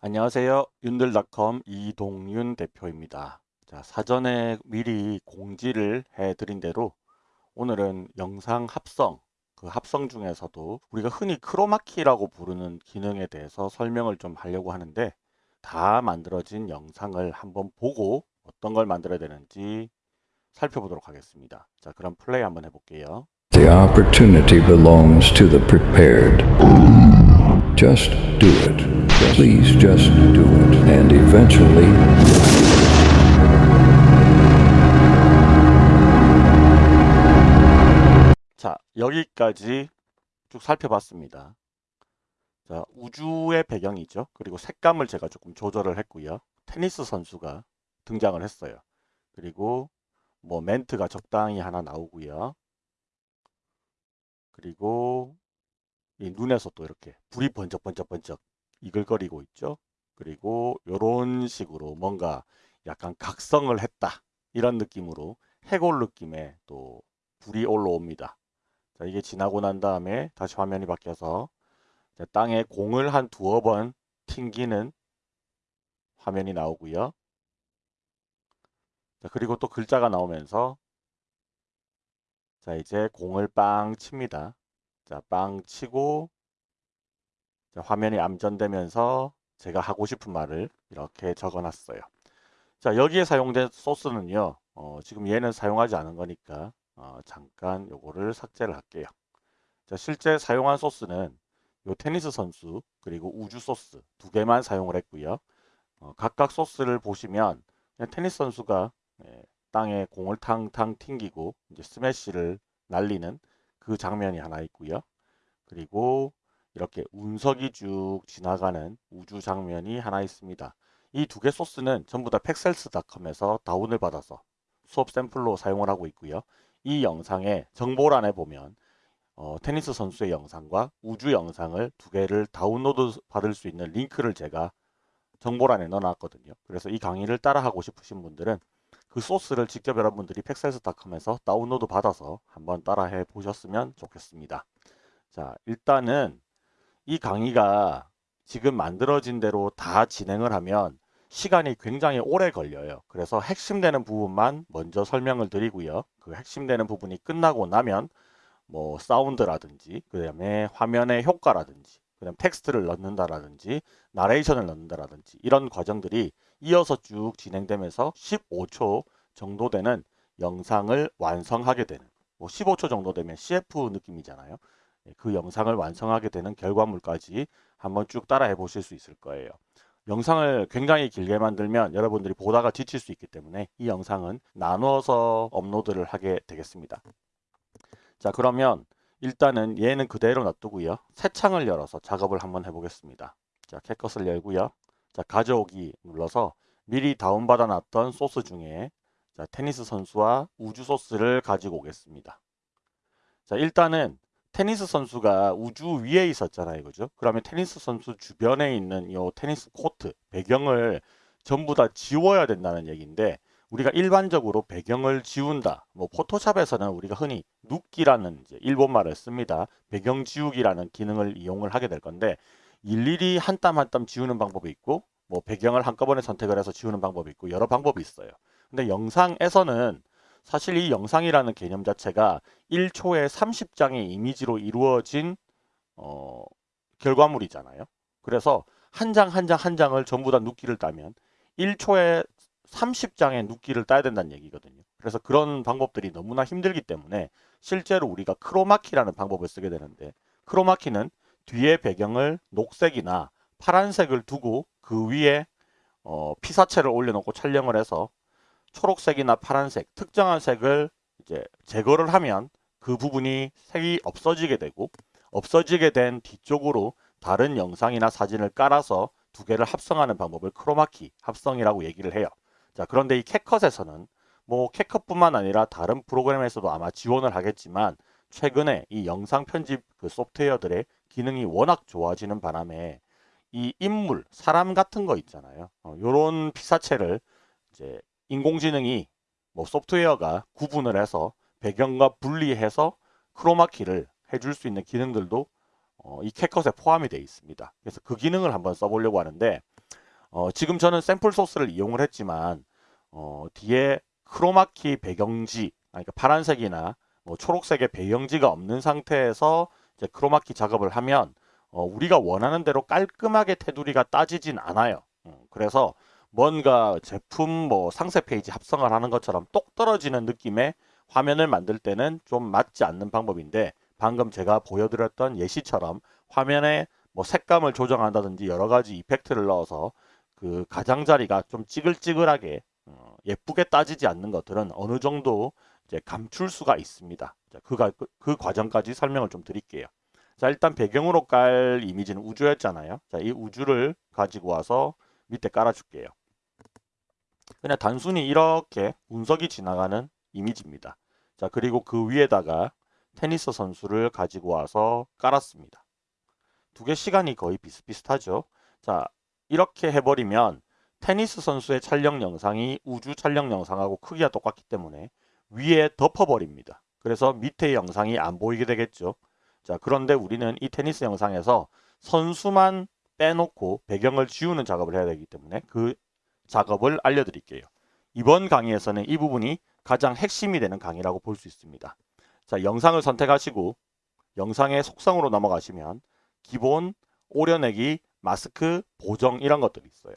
안녕하세요. 윤들닷컴 이동윤 대표입니다. 자, 사전에 미리 공지를 해드린 대로 오늘은 영상 합성, 그 합성 중에서도 우리가 흔히 크로마키라고 부르는 기능에 대해서 설명을 좀 하려고 하는데 다 만들어진 영상을 한번 보고 어떤 걸 만들어야 되는지 살펴보도록 하겠습니다. 자, 그럼 플레이 한번 해볼게요. The opportunity belongs to the prepared. Just do it. Please just do it. And eventually, 자, 여기까지 쭉 살펴봤습니다. 자, 우주의 배경이죠. 그리고 색감을 제가 조금 조절을 했고요. 테니스 선수가 등장을 했어요. 그리고 뭐 멘트가 적당히 하나 나오고요. 그리고 이 눈에서 또 이렇게 불이 번쩍번쩍번쩍 이글거리고 있죠. 그리고 이런 식으로 뭔가 약간 각성을 했다. 이런 느낌으로 해골 느낌의 또 불이 올라옵니다. 자, 이게 지나고 난 다음에 다시 화면이 바뀌어서 땅에 공을 한 두어 번 튕기는 화면이 나오고요. 자, 그리고 또 글자가 나오면서 자, 이제 공을 빵 칩니다. 자, 빵 치고 자, 화면이 암전되면서 제가 하고 싶은 말을 이렇게 적어놨어요. 자, 여기에 사용된 소스는요. 어, 지금 얘는 사용하지 않은 거니까 어, 잠깐 요거를 삭제를 할게요. 자, 실제 사용한 소스는 요 테니스 선수 그리고 우주 소스 두 개만 사용을 했고요. 어, 각각 소스를 보시면 테니스 선수가 예, 땅에 공을 탕탕 튕기고 이제 스매시를 날리는 그 장면이 하나 있고요. 그리고 이렇게 운석이 쭉 지나가는 우주 장면이 하나 있습니다. 이 두 개 소스는 전부 다 팩셀스닷컴에서 다운을 받아서 수업 샘플로 사용을 하고 있고요. 이 영상의 정보란에 보면 어, 테니스 선수의 영상과 우주 영상을 두 개를 다운로드 받을 수 있는 링크를 제가 정보란에 넣어놨거든요. 그래서 이 강의를 따라하고 싶으신 분들은 그 소스를 직접 여러분들이 Pexels.com에서 다운로드 받아서 한번 따라해 보셨으면 좋겠습니다. 자, 일단은 이 강의가 지금 만들어진 대로 다 진행을 하면 시간이 굉장히 오래 걸려요. 그래서 핵심되는 부분만 먼저 설명을 드리고요. 그 핵심되는 부분이 끝나고 나면 뭐 사운드라든지 그 다음에 화면의 효과라든지 그 다음 텍스트를 넣는다라든지 나레이션을 넣는다라든지 이런 과정들이 이어서 쭉 진행되면서 15초 정도 되는 영상을 완성하게 되는 뭐 15초 정도 되면 CF 느낌이잖아요. 예, 그 영상을 완성하게 되는 결과물까지 한번 쭉 따라해 보실 수 있을 거예요. 영상을 굉장히 길게 만들면 여러분들이 보다가 지칠 수 있기 때문에 이 영상은 나누어서 업로드를 하게 되겠습니다. 자 그러면 일단은 얘는 그대로 놔두고요. 새 창을 열어서 작업을 한번 해보겠습니다. 자 CapCut을 열고요. 자 가져오기 눌러서 미리 다운받아 놨던 소스 중에 자, 테니스 선수와 우주 소스를 가지고 오겠습니다. 자 일단은 테니스 선수가 우주 위에 있었잖아요. 그죠? 그러면 테니스 선수 주변에 있는 이 테니스 코트 배경을 전부 다 지워야 된다는 얘기인데 우리가 일반적으로 배경을 지운다. 뭐 포토샵에서는 우리가 흔히 누끼라는 일본말을 씁니다. 배경 지우기라는 기능을 이용을 하게 될 건데 일일이 한 땀 한 땀 지우는 방법이 있고 뭐 배경을 한꺼번에 선택을 해서 지우는 방법이 있고 여러 방법이 있어요. 근데 영상에서는 사실 이 영상이라는 개념 자체가 1초에 30장의 이미지로 이루어진 어, 결과물이잖아요. 그래서 한 장 한 장 한 장을 전부 다 눕기를 따면 1초에 30장의 눕기를 따야 된다는 얘기거든요. 그래서 그런 방법들이 너무나 힘들기 때문에 실제로 우리가 크로마키라는 방법을 쓰게 되는데 크로마키는 뒤에 배경을 녹색이나 파란색을 두고 그 위에 어, 피사체를 올려놓고 촬영을 해서 초록색이나 파란색 특정한 색을 이제 제거를 하면 그 부분이 색이 없어지게 되고 없어지게 된 뒤쪽으로 다른 영상이나 사진을 깔아서 두 개를 합성하는 방법을 크로마키 합성이라고 얘기를 해요. 자 그런데 이 캣컷에서는 뭐 캣컷뿐만 아니라 다른 프로그램에서도 아마 지원을 하겠지만 최근에 이 영상 편집 그 소프트웨어들의 기능이 워낙 좋아지는 바람에 이 인물, 사람 같은 거 있잖아요. 어, 요런 피사체를 이제 인공지능이 뭐 소프트웨어가 구분을 해서 배경과 분리해서 크로마키를 해줄 수 있는 기능들도 어, 이 캣컷에 포함이 되어 있습니다. 그래서 그 기능을 한번 써보려고 하는데 어, 지금 저는 샘플 소스를 이용을 했지만 어, 뒤에 크로마키 배경지 그러니까 파란색이나 뭐 초록색의 배경지가 없는 상태에서 이제 크로마키 작업을 하면 어, 우리가 원하는 대로 깔끔하게 테두리가 따지진 않아요. 음, 그래서 뭔가 제품 뭐 상세 페이지 합성을 하는 것처럼 똑 떨어지는 느낌의 화면을 만들 때는 좀 맞지 않는 방법인데 방금 제가 보여드렸던 예시처럼 화면에 뭐 색감을 조정한다든지 여러 가지 effect를 넣어서 그 가장자리가 좀 찌글찌글하게 어, 예쁘게 따지지 않는 것들은 어느 정도 이제 감출 수가 있습니다. 자, 그, 가- 그, 그 과정까지 설명을 좀 드릴게요. 자, 일단 배경으로 깔 이미지는 우주였잖아요. 자, 이 우주를 가지고 와서 밑에 깔아줄게요. 그냥 단순히 이렇게 운석이 지나가는 이미지입니다. 자, 그리고 그 위에다가 테니스 선수를 가지고 와서 깔았습니다. 두 개 시간이 거의 비슷비슷하죠. 자, 이렇게 해버리면 테니스 선수의 촬영 영상이 우주 촬영 영상하고 크기가 똑같기 때문에 위에 덮어버립니다. 그래서 밑에 영상이 안 보이게 되겠죠. 자, 그런데 우리는 이 테니스 영상에서 선수만 빼놓고 배경을 지우는 작업을 해야 되기 때문에 그 작업을 알려드릴게요. 이번 강의에서는 이 부분이 가장 핵심이 되는 강의라고 볼 수 있습니다. 자, 영상을 선택하시고 영상의 속성으로 넘어가시면 기본, 오려내기, 마스크, 보정 이런 것들이 있어요.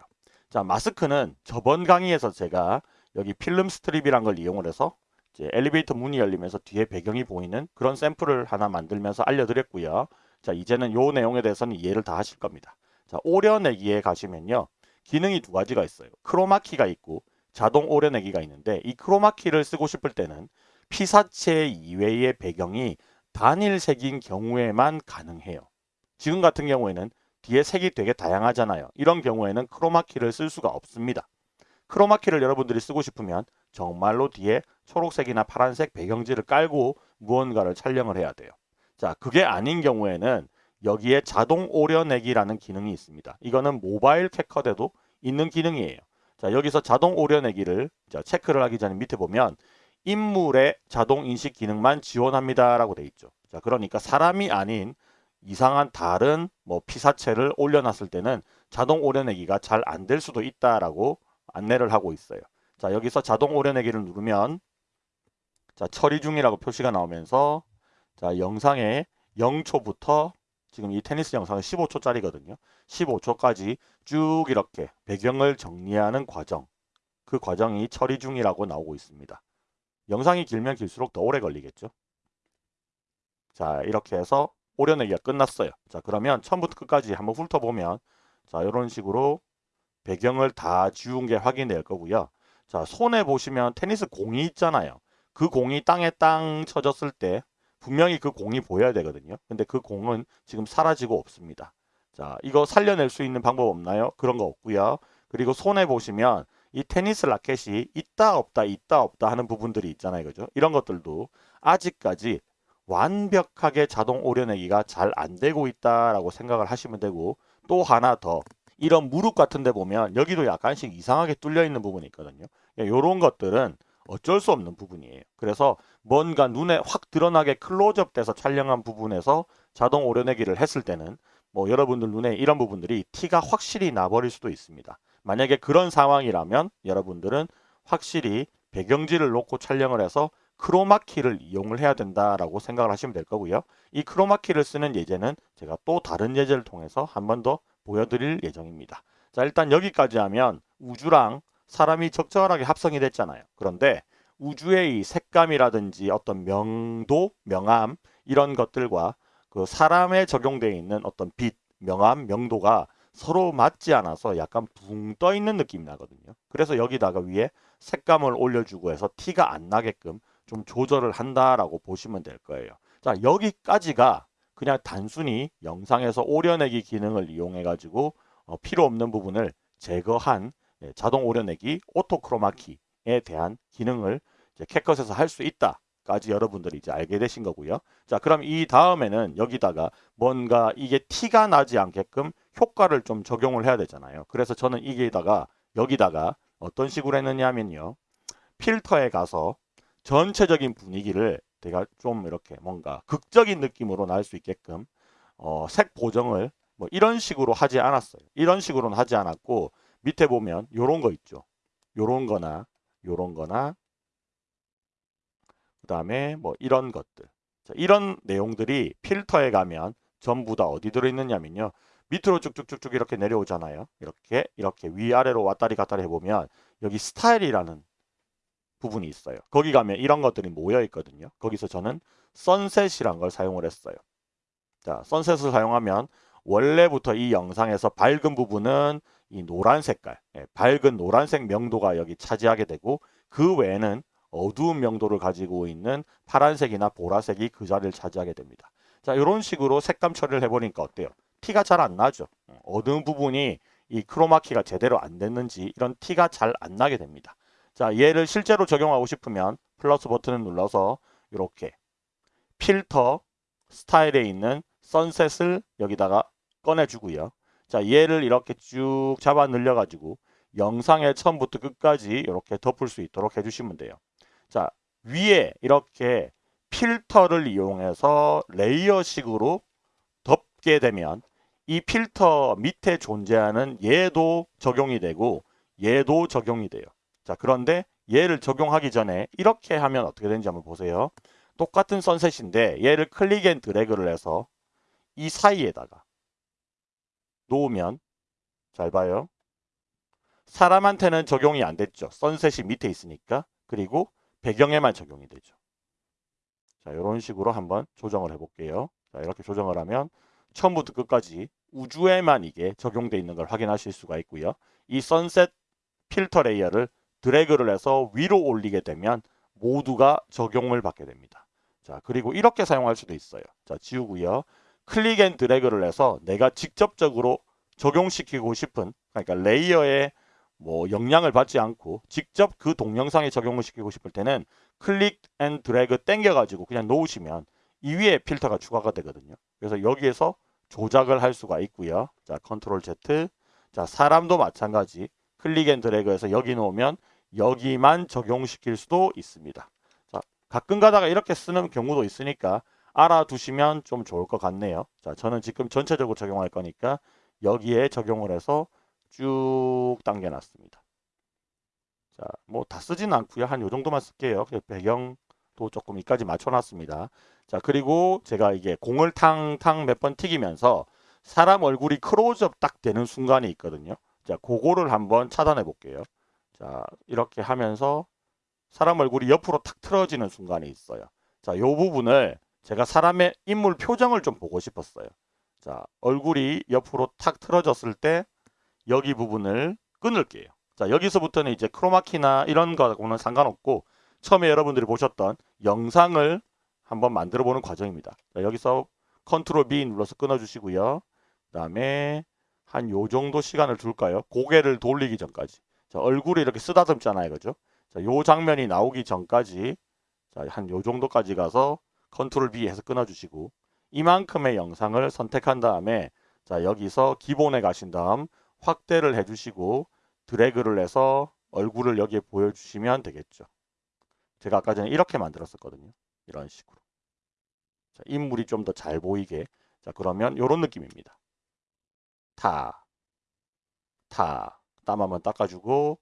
자, 마스크는 저번 강의에서 제가 여기 필름 스트립이란 걸 이용을 해서 엘리베이터 문이 열리면서 뒤에 배경이 보이는 그런 샘플을 하나 만들면서 알려드렸고요. 자, 이제는 요 내용에 대해서는 이해를 다 하실 겁니다. 자, 오려내기에 가시면요. 기능이 두 가지가 있어요. 크로마키가 있고 자동 오려내기가 있는데 이 크로마키를 쓰고 싶을 때는 피사체 이외의 배경이 단일색인 경우에만 가능해요. 지금 같은 경우에는 뒤에 색이 되게 다양하잖아요. 이런 경우에는 크로마키를 쓸 수가 없습니다. 크로마키를 여러분들이 쓰고 싶으면 정말로 뒤에 초록색이나 파란색 배경지를 깔고 무언가를 촬영을 해야 돼요. 자, 그게 아닌 경우에는 여기에 자동 오려내기라는 기능이 있습니다. 이거는 모바일 캐커에도 있는 기능이에요. 자, 여기서 자동 오려내기를 자, 체크를 하기 전에 밑에 보면 인물의 자동 인식 기능만 지원합니다라고 돼 있죠. 자, 그러니까 사람이 아닌 이상한 다른 뭐 피사체를 올려놨을 때는 자동 오려내기가 잘 안 될 수도 있다라고 안내를 하고 있어요. 자, 여기서 자동 오려내기를 누르면 자, 처리 중이라고 표시가 나오면서 자, 영상의 0초부터 지금 이 테니스 영상은 15초짜리거든요. 15초까지 쭉 이렇게 배경을 정리하는 과정. 그 과정이 처리 중이라고 나오고 있습니다. 영상이 길면 길수록 더 오래 걸리겠죠. 자, 이렇게 해서 오려내기가 끝났어요. 자, 그러면 처음부터 끝까지 한번 훑어보면 자, 이런 식으로 배경을 다 지운 게 확인될 거고요. 자, 손에 보시면 테니스 공이 있잖아요. 그 공이 땅에 땅 쳐졌을 때 분명히 그 공이 보여야 되거든요. 근데 그 공은 지금 사라지고 없습니다. 자, 이거 살려낼 수 있는 방법 없나요? 그런 거 없고요. 그리고 손에 보시면 이 테니스 라켓이 있다 없다 있다 없다 하는 부분들이 있잖아요. 그죠? 이런 것들도 아직까지 완벽하게 자동 오려내기가 잘 안 되고 있다라고 생각을 하시면 되고 또 하나 더 이런 무릎 같은 데 보면 여기도 약간씩 이상하게 뚫려 있는 부분이 있거든요. 이런 것들은 어쩔 수 없는 부분이에요. 그래서 뭔가 눈에 확 드러나게 클로즈업 돼서 촬영한 부분에서 자동 오려내기를 했을 때는 뭐 여러분들 눈에 이런 부분들이 티가 확실히 나버릴 수도 있습니다. 만약에 그런 상황이라면 여러분들은 확실히 배경지를 놓고 촬영을 해서 크로마키를 이용을 해야 된다라고 생각을 하시면 될 거고요. 이 크로마키를 쓰는 예제는 제가 또 다른 예제를 통해서 한 번 더 보여드릴 예정입니다. 자 일단 여기까지 하면 우주랑 사람이 적절하게 합성이 됐잖아요. 그런데 우주의 이 색감이라든지 어떤 명도, 명암 이런 것들과 그 사람에 적용되어 있는 어떤 빛, 명암, 명도가 서로 맞지 않아서 약간 붕 떠 있는 느낌이 나거든요. 그래서 여기다가 위에 색감을 올려주고 해서 티가 안 나게끔 좀 조절을 한다라고 보시면 될 거예요. 자 여기까지가 그냥 단순히 영상에서 오려내기 기능을 이용해 가지고 어, 필요 없는 부분을 제거한 예, 자동 오려내기 오토크로마키에 대한 기능을 이제 캣컷에서 할 수 있다까지 여러분들이 이제 알게 되신 거고요. 자 그럼 이 다음에는 여기다가 뭔가 이게 티가 나지 않게끔 효과를 좀 적용을 해야 되잖아요. 그래서 저는 이게다가 여기다가 어떤 식으로 했느냐면요. 필터에 가서 전체적인 분위기를 내가 좀 이렇게 뭔가 극적인 느낌으로 날 수 있게끔 어, 색 보정을 뭐 이런 식으로 하지 않았어요. 이런 식으로는 하지 않았고 밑에 보면 요런 거 있죠. 요런 거나 요런 거나 그 다음에 뭐 이런 것들 자, 이런 내용들이 필터에 가면 전부 다 어디 들어있느냐면요. 밑으로 쭉쭉쭉쭉 이렇게 내려오잖아요. 이렇게 이렇게 위아래로 왔다리 갔다리 해보면 여기 스타일이라는 부분이 있어요. 거기 가면 이런 것들이 모여 있거든요. 거기서 저는 선셋이란 걸 사용을 했어요. 자, 선셋을 사용하면 원래부터 이 영상에서 밝은 부분은 이 노란 색깔, 예, 밝은 노란색 명도가 여기 차지하게 되고 그 외에는 어두운 명도를 가지고 있는 파란색이나 보라색이 그 자리를 차지하게 됩니다. 자, 이런 식으로 색감 처리를 해보니까 어때요? 티가 잘 안 나죠. 어두운 부분이 이 크로마키가 제대로 안 됐는지 이런 티가 잘 안 나게 됩니다. 자, 얘를 실제로 적용하고 싶으면 플러스 버튼을 눌러서 이렇게 필터 스타일에 있는 선셋을 여기다가 꺼내주고요. 자, 얘를 이렇게 쭉 잡아 늘려가지고 영상의 처음부터 끝까지 이렇게 덮을 수 있도록 해주시면 돼요. 자, 위에 이렇게 필터를 이용해서 레이어식으로 덮게 되면 이 필터 밑에 존재하는 얘도 적용이 되고 얘도 적용이 돼요. 자, 그런데 얘를 적용하기 전에 이렇게 하면 어떻게 되는지 한번 보세요. 똑같은 sunset인데 얘를 click and drag를 해서 이 사이에다가 놓으면 잘 봐요. 사람한테는 적용이 안 됐죠. sunset이 밑에 있으니까. 그리고 배경에만 적용이 되죠. 자, 이런 식으로 한번 조정을 해볼게요. 자, 이렇게 조정을 하면 처음부터 끝까지 우주에만 이게 적용되어 있는 걸 확인하실 수가 있고요. 이 sunset 필터 layer를 드래그를 해서 위로 올리게 되면 모두가 적용을 받게 됩니다. 자, 그리고 이렇게 사용할 수도 있어요. 자, 지우고요. click and drag를 해서 내가 직접적으로 적용시키고 싶은 그러니까 layer에 뭐 영향을 받지 않고 직접 그 동영상에 적용을 시키고 싶을 때는 click and drag 땡겨 가지고 그냥 놓으시면 이 위에 필터가 추가가 되거든요. 그래서 여기에서 조작을 할 수가 있고요. 자, control Z. 자, 사람도 마찬가지. click and drag해서 여기 놓으면 여기만 적용시킬 수도 있습니다. 자, 가끔 가다가 이렇게 쓰는 경우도 있으니까 알아두시면 좀 좋을 것 같네요. 자, 저는 지금 전체적으로 적용할 거니까 여기에 적용을 해서 쭉 당겨놨습니다. 자, 뭐 다 쓰진 않고요. 한 요 정도만 쓸게요. 배경도 조금 이까지 맞춰놨습니다. 자, 그리고 제가 이게 공을 탕탕 몇 번 튀기면서 사람 얼굴이 크로즈업 딱 되는 순간이 있거든요. 자, 그거를 한번 차단해 볼게요. 자, 이렇게 하면서 사람 얼굴이 옆으로 탁 틀어지는 순간이 있어요. 자, 요 부분을 제가 사람의 인물 표정을 좀 보고 싶었어요. 자, 얼굴이 옆으로 탁 틀어졌을 때 여기 부분을 끊을게요. 자, 여기서부터는 이제 크로마키나 이런 거하고는 상관없고 처음에 여러분들이 보셨던 영상을 한번 만들어 보는 과정입니다. 자, 여기서 control B 눌러서 끊어 주시고요. 그 다음에 한 요 정도 시간을 둘까요? 고개를 돌리기 전까지. 자, 얼굴이 이렇게 쓰다듬잖아요. 그죠? 자, 요 장면이 나오기 전까지 자, 한 요 정도까지 가서 control B 해서 끊어 주시고 이만큼의 영상을 선택한 다음에 자, 여기서 기본에 가신 다음 확대를 해 주시고 드래그를 해서 얼굴을 여기에 보여 주시면 되겠죠. 제가 아까 전에 이렇게 만들었었거든요. 이런 식으로. 자, 인물이 좀 더 잘 보이게. 자, 그러면 이런 느낌입니다. 타, 타, 땀 한번 닦아주고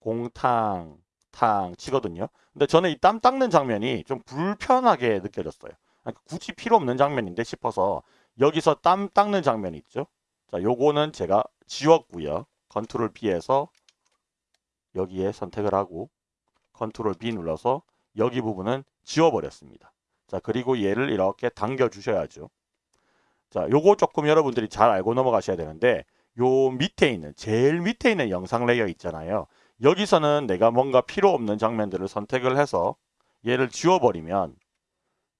공탕, 탕 치거든요. 근데 저는 이 땀 닦는 장면이 좀 불편하게 느껴졌어요. 그러니까 굳이 필요 없는 장면인데 싶어서 여기서 땀 닦는 장면이 있죠. 자, 요거는 제가 지웠고요. control B 해서 여기에 선택을 하고 control B 눌러서 여기 부분은 지워버렸습니다. 자, 그리고 얘를 이렇게 당겨 주셔야죠. 자, 요거 조금 여러분들이 잘 알고 넘어가셔야 되는데 요 밑에 있는 제일 밑에 있는 영상 layer 있잖아요. 여기서는 내가 뭔가 필요 없는 장면들을 선택을 해서 얘를 지워버리면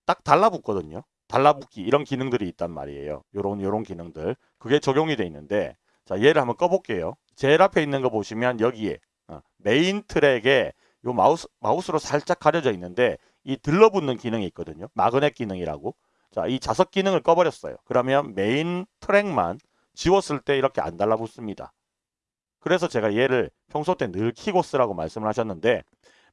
딱 달라붙거든요. 달라붙기 이런 기능들이 있단 말이에요. 요런 요런 기능들 그게 적용이 돼 있는데 자 얘를 한번 꺼볼게요. 제일 앞에 있는 거 보시면 여기에 어, main track에 요 마우스 마우스로 살짝 가려져 있는데 이 들러붙는 기능이 있거든요. magnet 기능이라고. 자 이 자석 기능을 꺼버렸어요. 그러면 main track만 지웠을 때 이렇게 안 달라붙습니다. 그래서 제가 얘를 평소 때 늘 키고 쓰라고 말씀을 하셨는데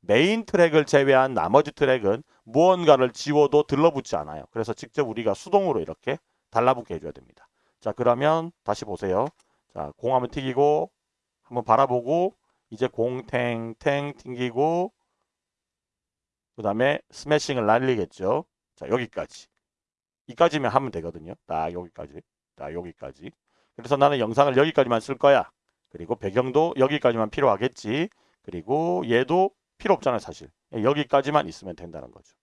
main track을 제외한 나머지 트랙은 무언가를 지워도 들러붙지 않아요. 그래서 직접 우리가 수동으로 이렇게 달라붙게 해줘야 됩니다. 자 그러면 다시 보세요. 자, 공 한번 튀기고 한번 바라보고 이제 공 탱탱 튕기고 그 다음에 스매싱을 날리겠죠. 자, 여기까지. 이까지면 하면 되거든요. 딱 여기까지. 딱 여기까지. 그래서 나는 영상을 여기까지만 쓸 거야. 그리고 배경도 여기까지만 필요하겠지. 그리고 얘도 필요 없잖아요, 사실. 여기까지만 있으면 된다는 거죠.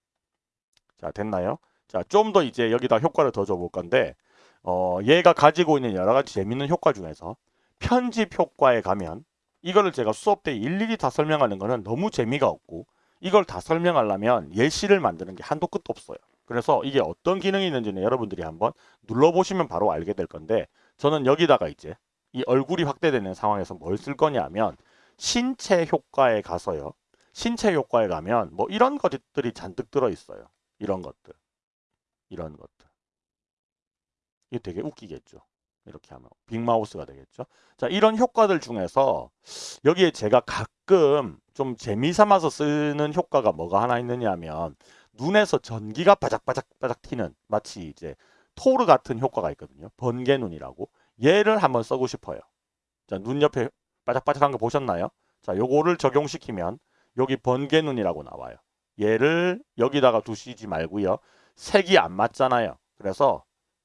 자, 됐나요? 자, 좀 더 이제 여기다 효과를 더 줘 볼 건데 어, 얘가 가지고 있는 여러 가지 재밌는 효과 중에서 편집 효과에 가면 이거를 제가 수업 때 일일이 다 설명하는 거는 너무 재미가 없고 이걸 다 설명하려면 예시를 만드는 게 한도 끝도 없어요. 그래서 이게 어떤 기능이 있는지는 여러분들이 한번 눌러보시면 바로 알게 될 건데 저는 여기다가 이제 이 얼굴이 확대되는 상황에서 뭘 쓸 거냐면 신체 효과에 가서요. 신체 효과에 가면 뭐 이런 것들이 잔뜩 들어 있어요. 이런 것들. 이런 것들. 이게 되게 웃기겠죠. 이렇게 하면 빅마우스가 되겠죠. 자, 이런 효과들 중에서 여기에 제가 가끔 좀 재미 삼아서 쓰는 효과가 뭐가 하나 있느냐 하면 눈에서 전기가 바작바작 바작 튀는 마치 이제 토르 같은 효과가 있거든요. 번개 눈이라고. 얘를 한번 써고 싶어요. 자, 눈 옆에 바작바작한 거 보셨나요? 자, 요거를 적용시키면 여기 번개 눈이라고 나와요. 얘를 여기다가 두시지 말고요. 색이 안 맞잖아요. 그래서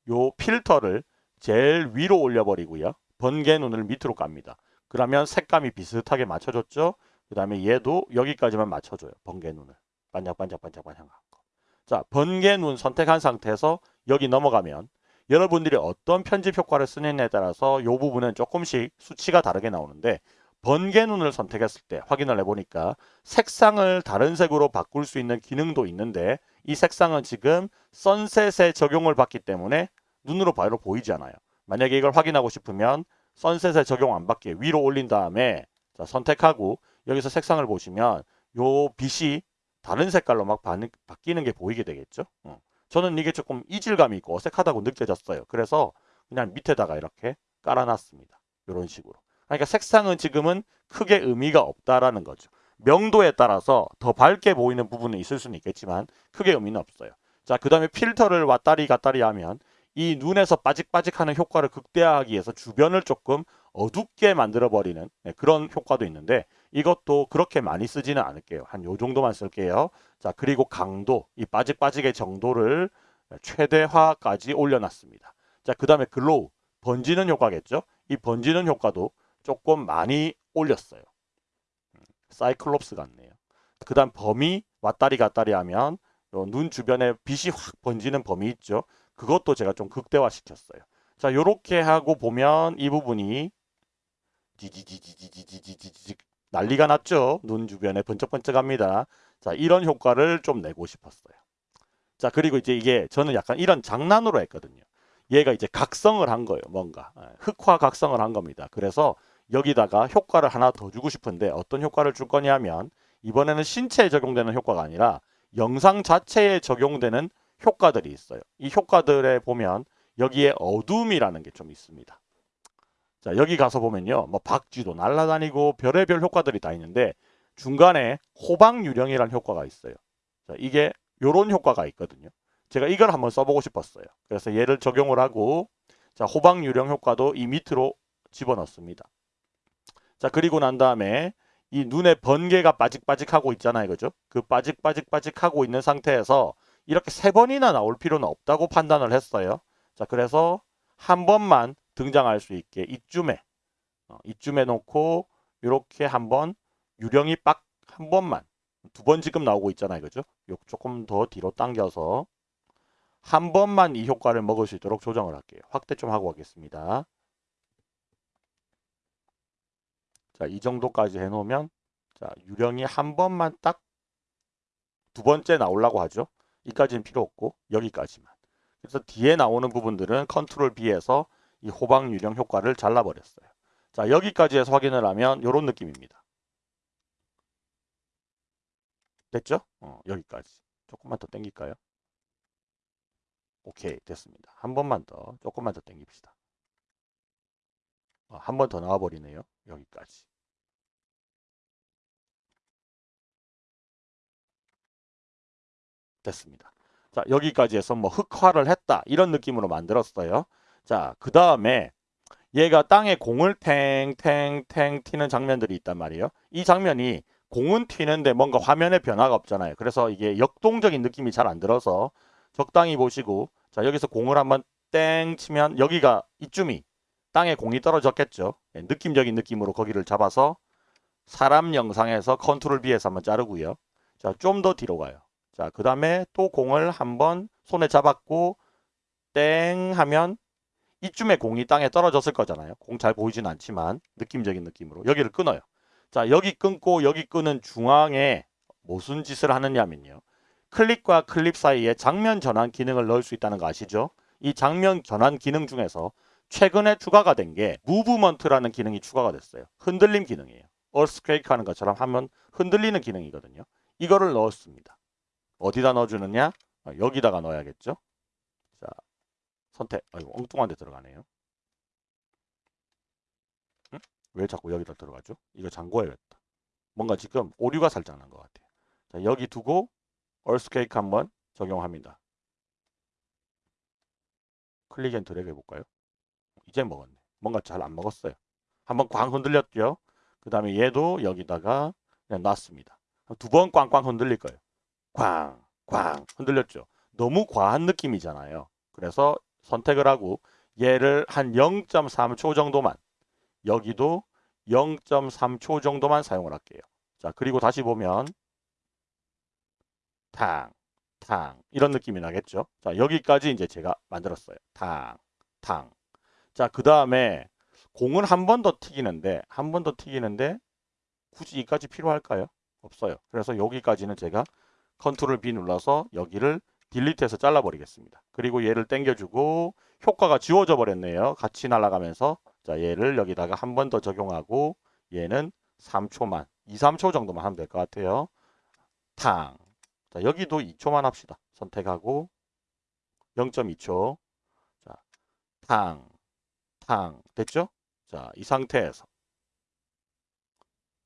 요 필터를 제일 위로 올려버리고요. 번개 눈을 밑으로 깝니다. 그러면 색감이 비슷하게 맞춰줬죠. 그 다음에 얘도 여기까지만 맞춰줘요. 번개 눈을. 반짝반짝반짝반짝 한 거. 자, 번개 눈 선택한 상태에서 여기 넘어가면 여러분들이 어떤 편집 효과를 쓰느냐에 따라서 이 부분은 조금씩 수치가 다르게 나오는데 번개 눈을 선택했을 때 확인을 해보니까 색상을 다른 색으로 바꿀 수 있는 기능도 있는데 이 색상은 지금 선셋에 적용을 받기 때문에 눈으로 바로 보이지 않아요. 만약에 이걸 확인하고 싶으면 선셋에 적용 안 받게 위로 올린 다음에 자, 선택하고 여기서 색상을 보시면 요 빛이 다른 색깔로 막 바뀌는 게 보이게 되겠죠. 어. 저는 이게 조금 이질감이 있고 어색하다고 느껴졌어요. 그래서 그냥 밑에다가 이렇게 깔아놨습니다. 이런 식으로. 그러니까 색상은 지금은 크게 의미가 없다라는 거죠. 명도에 따라서 더 밝게 보이는 부분은 있을 수는 있겠지만 크게 의미는 없어요. 자, 그 다음에 필터를 왔다리 갔다리 하면 이 눈에서 빠직빠직하는 효과를 극대화하기 위해서 주변을 조금 어둡게 만들어버리는 네, 그런 효과도 있는데 이것도 그렇게 많이 쓰지는 않을게요. 한 요 정도만 쓸게요. 자 그리고 강도, 이 빠직빠직의 정도를 최대화까지 올려놨습니다. 자그 다음에 glow, 번지는 효과겠죠. 이 번지는 효과도 조금 많이 올렸어요. 음, 사이클롭스 같네요. 그 다음 범위 왔다리 갔다리 하면 눈 주변에 빛이 확 번지는 범위 있죠. 그것도 제가 좀 극대화 시켰어요. 자, 요렇게 하고 보면 이 부분이 지지지지지지지지지 난리가 났죠. 눈 주변에 번쩍번쩍합니다. 자, 이런 효과를 좀 내고 싶었어요. 자, 그리고 이제 이게 저는 약간 이런 장난으로 했거든요. 얘가 이제 각성을 한 거예요. 뭔가 예, 흑화 각성을 한 겁니다. 그래서 여기다가 효과를 하나 더 주고 싶은데 어떤 효과를 줄 거냐면 이번에는 신체에 적용되는 효과가 아니라 영상 자체에 적용되는 효과들이 있어요. 이 효과들에 보면 여기에 어둠이라는 게 좀 있습니다. 자 여기 가서 보면요. 뭐 박쥐도 날아다니고 별의별 효과들이 다 있는데 중간에 호박 유령이라는 효과가 있어요. 자 이게 요런 효과가 있거든요. 제가 이걸 한번 써보고 싶었어요. 그래서 얘를 적용을 하고 자 호박 유령 효과도 이 밑으로 집어넣습니다. 자 그리고 난 다음에 이 눈에 번개가 빠직빠직하고 있잖아요. 그죠? 그 빠직빠직빠직하고 있는 상태에서 이렇게 세 번이나 나올 필요는 없다고 판단을 했어요. 자, 그래서 한 번만 등장할 수 있게 이쯤에 어, 이쯤에 놓고 이렇게 한번 유령이 빡 한 번만 두 번 지금 나오고 있잖아요. 그죠? 요 조금 더 뒤로 당겨서 한 번만 이 효과를 먹을 수 있도록 조정을 할게요. 확대 좀 하고 가겠습니다. 자, 이 정도까지 해놓으면 자, 유령이 한 번만 딱 두 번째 나오려고 하죠. 이까지는 필요 없고 여기까지만. 그래서 뒤에 나오는 부분들은 컨트롤 B에서 이 호박 유령 효과를 잘라버렸어요. 자 여기까지 해서 확인을 하면 이런 느낌입니다. 됐죠? 어, 여기까지. 조금만 더 당길까요? 오케이 됐습니다. 한 번만 더 조금만 더 당깁시다. 어, 한번 더 나와버리네요. 여기까지. 됐습니다. 자 여기까지 해서 뭐 흑화를 했다 이런 느낌으로 만들었어요. 자 그 다음에 얘가 땅에 공을 탱탱탱 튀는 장면들이 있단 말이에요. 이 장면이 공은 튀는데 뭔가 화면에 변화가 없잖아요. 그래서 이게 역동적인 느낌이 잘 안 들어서 적당히 보시고 자 여기서 공을 한번 땡 치면 여기가 이쯤이 땅에 공이 떨어졌겠죠. 예, 느낌적인 느낌으로 거기를 잡아서 사람 영상에서 컨트롤 B에서 한번 자르고요. 자, 좀 더 뒤로 가요. 자, 그 다음에 또 공을 한번 손에 잡았고 땡 하면 이쯤에 공이 땅에 떨어졌을 거잖아요. 공 잘 보이진 않지만 느낌적인 느낌으로 여기를 끊어요. 자, 여기 끊고 여기 끄는 중앙에 무슨 짓을 하느냐면요. 클립과 클립 사이에 장면 전환 기능을 넣을 수 있다는 거 아시죠? 이 장면 전환 기능 중에서 최근에 추가가 된 게 무브먼트라는 기능이 추가가 됐어요. 흔들림 기능이에요. 얼스퀘이크 하는 것처럼 하면 흔들리는 기능이거든요. 이거를 넣었습니다. 어디다 넣어주느냐? 어, 여기다가 넣어야겠죠. 자, 선택. 아이고 엉뚱한 데 들어가네요. 응? 왜 자꾸 여기다 들어가죠? 이거 잠궈야겠다. 뭔가 지금 오류가 살짝 난 것 같아요. 자, 여기 두고 earthquake 한번 적용합니다. click and drag 해볼까요? 이제 먹었네. 뭔가 잘 안 먹었어요. 한번 꽝 흔들렸죠? 그 다음에 얘도 여기다가 그냥 놨습니다. 두 번 꽝꽝 흔들릴 거예요. 꽝, 꽝 흔들렸죠. 너무 과한 느낌이잖아요. 그래서 선택을 하고 얘를 한 0.3초 정도만 여기도 0.3초 정도만 사용을 할게요. 자 그리고 다시 보면 탕, 탕 이런 느낌이 나겠죠. 자 여기까지 이제 제가 만들었어요. 탕, 탕. 자그 다음에 공을 한번 더 튀기는데 한 번 더 튀기는데 굳이 이까지 필요할까요? 없어요. 그래서 여기까지는 제가 컨트롤 B 눌러서 여기를 딜리트해서 잘라버리겠습니다. 그리고 얘를 당겨주고 효과가 지워져 버렸네요. 같이 날아가면서 자 얘를 여기다가 한 번 더 적용하고 얘는 3초만 2, 3초 정도만 하면 될 것 같아요. 탕. 자 여기도 2초만 합시다. 선택하고 0.2초. 자 탕. 탕. 됐죠? 자 이 상태에서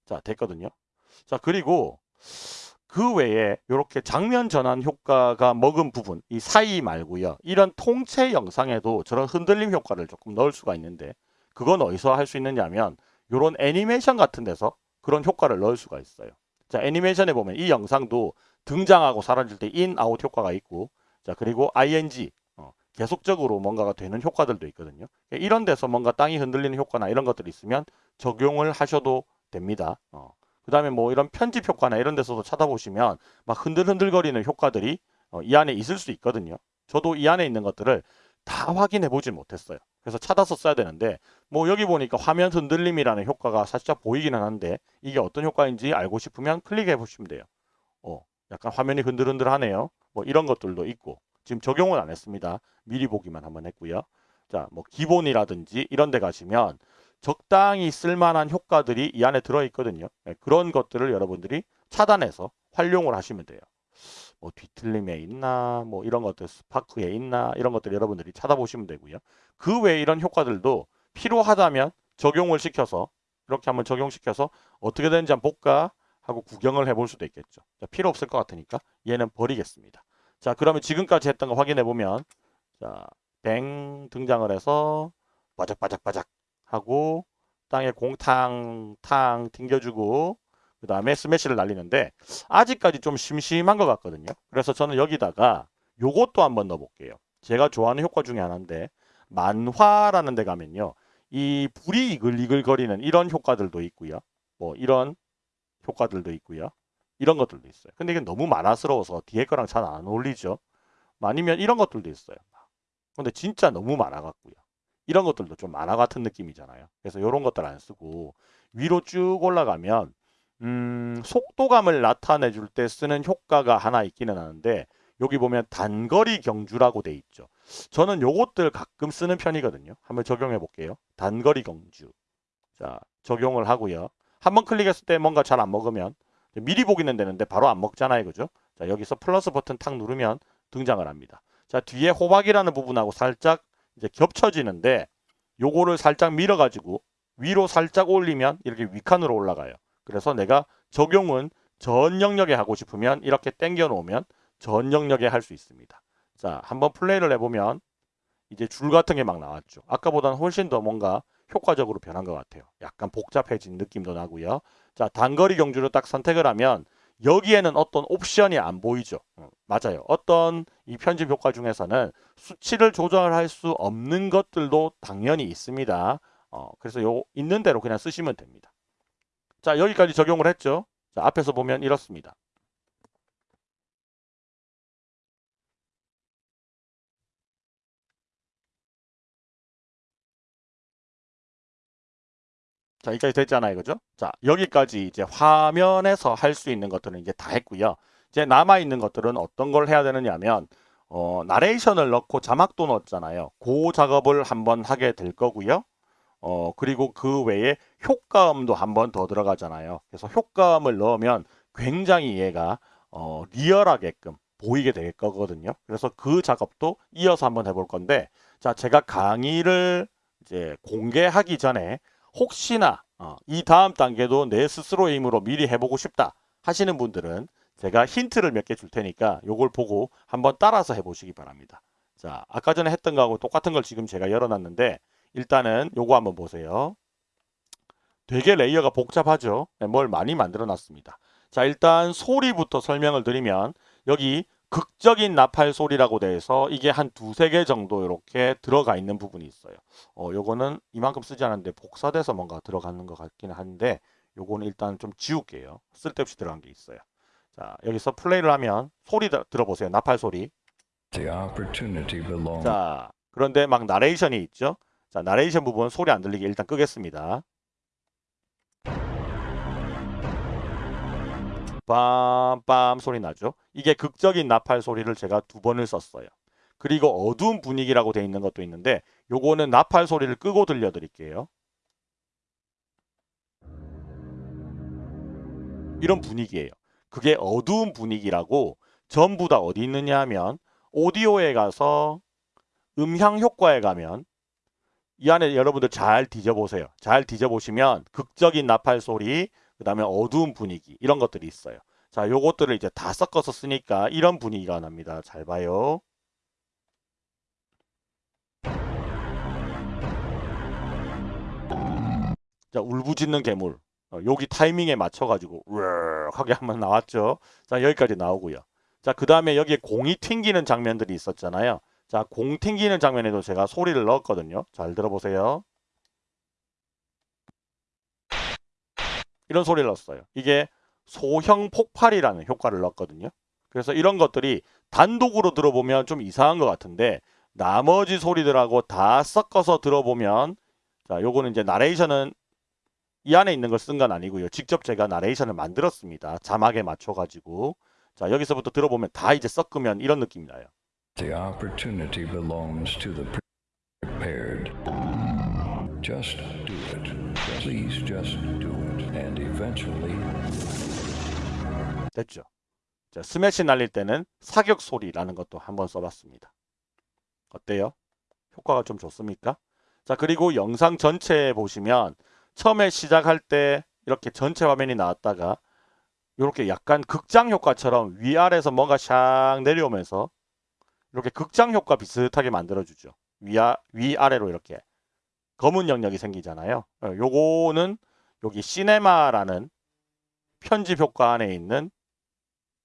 자 됐거든요. 자 그리고 그 외에 이렇게 장면 전환 효과가 먹은 부분 이 사이 말고요. 이런 통체 영상에도 저런 흔들림 효과를 조금 넣을 수가 있는데 그건 어디서 할 수 있느냐면 이런 애니메이션 같은 데서 그런 효과를 넣을 수가 있어요. 자 애니메이션에 보면 이 영상도 등장하고 사라질 때 in, out 효과가 있고 자 그리고 ing 어, 계속적으로 뭔가가 되는 효과들도 있거든요. 이런 데서 뭔가 땅이 흔들리는 효과나 이런 것들이 있으면 적용을 하셔도 됩니다. 어. 그 다음에 뭐 이런 편집 효과나 이런 데서도 찾아보시면 막 흔들흔들거리는 효과들이 어, 이 안에 있을 수 있거든요. 저도 이 안에 있는 것들을 다 확인해 보질 못했어요. 그래서 찾아서 써야 되는데 뭐 여기 보니까 화면 흔들림이라는 효과가 살짝 보이기는 한데 이게 어떤 효과인지 알고 싶으면 클릭해 보시면 돼요. 어, 약간 화면이 흔들흔들하네요. 뭐 이런 것들도 있고 지금 적용은 안 했습니다. 미리 보기만 한번 했고요. 자, 뭐 기본이라든지 이런 데 가시면 적당히 쓸만한 효과들이 이 안에 들어있거든요. 네, 그런 것들을 여러분들이 차단해서 활용을 하시면 돼요. 뭐 뒤틀림에 있나 뭐 이런 것들 스파크에 있나 이런 것들 여러분들이 찾아보시면 되고요. 그 외에 이런 효과들도 필요하다면 적용을 시켜서 이렇게 한번 적용시켜서 어떻게 되는지 한번 볼까 하고 구경을 해볼 수도 있겠죠. 자, 필요 없을 것 같으니까 얘는 버리겠습니다. 자 그러면 지금까지 했던 거 확인해 보면 자 뱅 등장을 해서 바작바작바작 하고 땅에 공탕 탕 튕겨주고 그 다음에 스매시를 날리는데 아직까지 좀 심심한 것 같거든요. 그래서 저는 여기다가 요것도 한번 넣어볼게요. 제가 좋아하는 효과 중에 하나인데 만화라는 데 가면요. 이 불이 이글이글거리는 이런 효과들도 있고요. 뭐 이런 효과들도 있고요. 이런 것들도 있어요. 근데 이게 너무 만화스러워서 뒤에 거랑 잘 안 어울리죠. 아니면 이런 것들도 있어요. 근데 진짜 너무 많아갖고요. 이런 것들도 좀 만화 같은 느낌이잖아요. 그래서 이런 것들 안 쓰고 위로 쭉 올라가면 음, 속도감을 나타내 줄 때 쓰는 효과가 하나 있기는 하는데 여기 보면 단거리 경주라고 돼 있죠. 저는 요것들 가끔 쓰는 편이거든요. 한번 적용해 볼게요. 단거리 경주. 자, 적용을 하고요. 한번 클릭했을 때 뭔가 잘 안 먹으면 미리 보기는 되는데 바로 안 먹잖아요. 그죠? 자, 여기서 플러스 버튼 탁 누르면 등장을 합니다. 자, 뒤에 호박이라는 부분하고 살짝 이제 겹쳐지는데 요거를 살짝 밀어 가지고 위로 살짝 올리면 이렇게 위칸으로 올라가요. 그래서 내가 적용은 전 영역에 하고 싶으면 이렇게 당겨 놓으면 전 영역에 할 수 있습니다. 자, 한번 플레이를 해보면 이제 줄 같은 게 막 나왔죠. 아까보다는 훨씬 더 뭔가 효과적으로 변한 것 같아요. 약간 복잡해진 느낌도 나고요. 자, 단거리 경주를 딱 선택을 하면 여기에는 어떤 옵션이 안 보이죠. 어, 맞아요. 어떤 이 편집 효과 중에서는 수치를 조절할 수 없는 것들도 당연히 있습니다. 어, 그래서 요 있는 대로 그냥 쓰시면 됩니다. 자, 여기까지 적용을 했죠. 자, 앞에서 보면 이렇습니다. 자, 여기까지 됐잖아요. 그죠? 자, 여기까지 이제 화면에서 할 수 있는 것들은 이제 다 했고요. 이제 남아있는 것들은 어떤 걸 해야 되느냐 하면, 어, 나레이션을 넣고 자막도 넣었잖아요. 그 작업을 한번 하게 될 거고요. 어, 그리고 그 외에 효과음도 한번 더 들어가잖아요. 그래서 효과음을 넣으면 굉장히 얘가 어, 리얼하게끔 보이게 될 거거든요. 그래서 그 작업도 이어서 한번 해볼 건데, 자, 제가 강의를 이제 공개하기 전에 혹시나 어, 이 다음 단계도 내 스스로의 힘으로 미리 해보고 싶다 하시는 분들은 제가 힌트를 몇 개 줄 테니까 요걸 보고 한번 따라서 해보시기 바랍니다. 자, 아까 전에 했던 거하고 똑같은 걸 지금 제가 열어놨는데 일단은 요거 한번 보세요. 되게 레이어가 복잡하죠. 네, 뭘 많이 만들어 놨습니다. 자, 일단 소리부터 설명을 드리면 여기 극적인 나팔 소리라고 돼서 이게 한 두세 개 정도 이렇게 들어가 있는 부분이 있어요. 어, 요거는 이만큼 쓰지 않았는데 복사돼서 뭔가 들어가는 것 같기는 한데 요거는 일단 좀 지울게요. 쓸데없이 들어간 게 있어요. 자, 여기서 플레이를 하면 소리 들- 들어보세요. 나팔 소리. 자, 그런데 막 나레이션이 있죠. 자, 나레이션 부분 소리 안 들리게 일단 끄겠습니다. 빰빰 소리 나죠. 이게 극적인 나팔 소리를 제가 두 번을 썼어요. 그리고 어두운 분위기라고 돼 있는 것도 있는데 요거는 나팔 소리를 끄고 들려드릴게요. 이런 분위기예요. 그게 어두운 분위기라고 전부 다 어디 있느냐 하면 오디오에 가서 음향 효과에 가면 이 안에 여러분들 잘 뒤져보세요. 잘 뒤져보시면 극적인 나팔 소리, 그 다음에 어두운 분위기 이런 것들이 있어요. 자, 요것들을 이제 다 섞어서 쓰니까 이런 분위기가 납니다. 잘 봐요. 자, 울부짖는 괴물. 어, 여기 타이밍에 맞춰가지고 우르르 하게 한번 나왔죠. 자, 여기까지 나오고요. 자, 그 다음에 여기에 공이 튕기는 장면들이 있었잖아요. 자, 공 튕기는 장면에도 제가 소리를 넣었거든요. 잘 들어보세요. 이런 소리를 넣었어요. 이게 소형 폭발이라는 효과를 넣었거든요. 그래서 이런 것들이 단독으로 들어보면 좀 이상한 것 같은데 나머지 소리들하고 다 섞어서 들어보면 자, 요거는 이제 나레이션은 이 안에 있는 걸 쓴 건 아니고요. 직접 제가 나레이션을 만들었습니다. 자막에 맞춰 가지고 자, 여기서부터 들어보면 다 이제 섞으면 이런 느낌이 나요. The opportunity belongs to the prepared. Just do it. Please just do it. And eventually, 됐죠. 자, 스매시 날릴 때는 사격 소리라는 것도 한번 써봤습니다. 어때요? 효과가 좀 좋습니까? 자, 그리고 영상 전체에 보시면 처음에 시작할 때 이렇게 전체 화면이 나왔다가 이렇게 약간 극장 효과처럼 위아래에서 뭔가 샥 내려오면서 이렇게 극장 효과 비슷하게 만들어주죠. 위아, 위아래로 이렇게 검은 영역이 생기잖아요. 어, 요거는 여기 시네마라는 편집 효과 안에 있는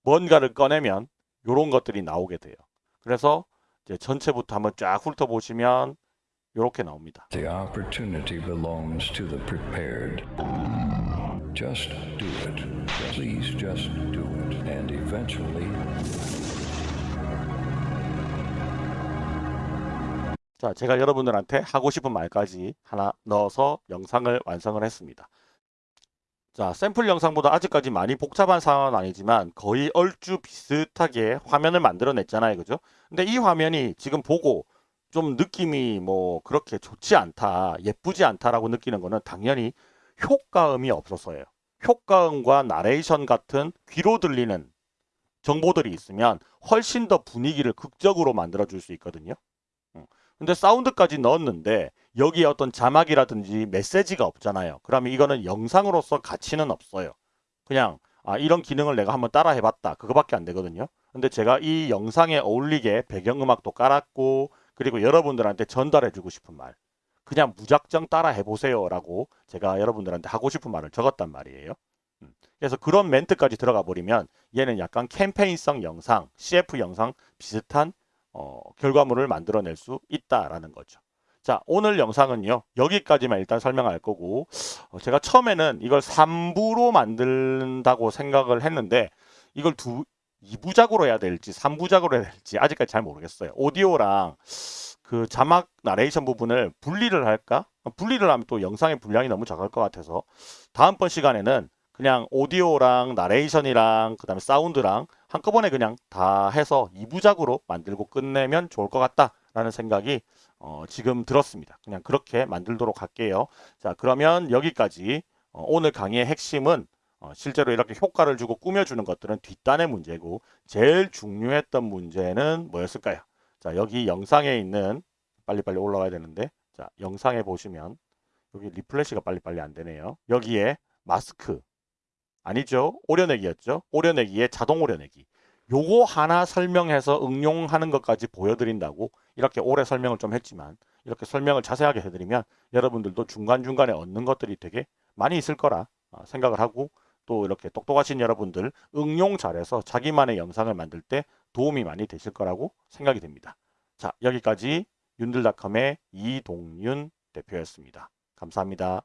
뭔가를 꺼내면 이런 것들이 나오게 돼요. 그래서 이제 전체부터 한번 쫙 훑어보시면 이렇게 나옵니다. the opportunity belongs to the prepared. Just do it. Please just do it. And eventually, 자, 제가 여러분들한테 하고 싶은 말까지 하나 넣어서 영상을 완성을 했습니다. 자, 샘플 영상보다 아직까지 많이 복잡한 상황은 아니지만 거의 얼추 비슷하게 화면을 만들어냈잖아요. 그죠? 근데 이 화면이 지금 보고 좀 느낌이 뭐 그렇게 좋지 않다, 예쁘지 않다라고 느끼는 거는 당연히 효과음이 없어서예요. 효과음과 나레이션 같은 귀로 들리는 정보들이 있으면 훨씬 더 분위기를 극적으로 만들어 줄 수 있거든요. 음. 근데 사운드까지 넣었는데 여기에 어떤 자막이라든지 메시지가 없잖아요. 그러면 이거는 영상으로서 가치는 없어요. 그냥 아 이런 기능을 내가 한번 따라 해봤다. 그거밖에 안 되거든요. 근데 제가 이 영상에 어울리게 배경음악도 깔았고 그리고 여러분들한테 전달해주고 싶은 말. 그냥 무작정 따라 해보세요 라고 제가 여러분들한테 하고 싶은 말을 적었단 말이에요. 음, 그래서 그런 멘트까지 들어가 버리면 얘는 약간 캠페인성 영상, CF 영상 비슷한 어, 결과물을 만들어낼 수 있다라는 거죠. 자, 오늘 영상은요. 여기까지만 일단 설명할 거고 어, 제가 처음에는 이걸 3부로 만든다고 생각을 했는데 이걸 두 2부작으로 해야 될지 3부작으로 해야 될지 아직까지 잘 모르겠어요. 오디오랑 그 자막 나레이션 부분을 분리를 할까? 분리를 하면 또 영상의 분량이 너무 작을 것 같아서 다음번 시간에는 그냥 오디오랑 나레이션이랑 그 다음에 사운드랑 한꺼번에 그냥 다 해서 2부작으로 만들고 끝내면 좋을 것 같다라는 생각이 어, 지금 들었습니다. 그냥 그렇게 만들도록 할게요. 자 그러면 여기까지 어, 오늘 강의의 핵심은 어, 실제로 이렇게 효과를 주고 꾸며주는 것들은 뒷단의 문제고 제일 중요했던 문제는 뭐였을까요? 자 여기 영상에 있는 빨리빨리 올라와야 되는데 자 영상에 보시면 여기 리플래시가 빨리빨리 안 되네요. 여기에 마스크 아니죠. 오려내기였죠. 오려내기에 자동 오려내기. 요거 하나 설명해서 응용하는 것까지 보여드린다고 이렇게 오래 설명을 좀 했지만 이렇게 설명을 자세하게 해드리면 여러분들도 중간중간에 얻는 것들이 되게 많이 있을 거라 어, 생각을 하고 또 이렇게 똑똑하신 여러분들 응용 잘해서 자기만의 영상을 만들 때 도움이 많이 되실 거라고 생각이 됩니다. 자 여기까지 윤들닷컴의 이동윤 대표였습니다. 감사합니다.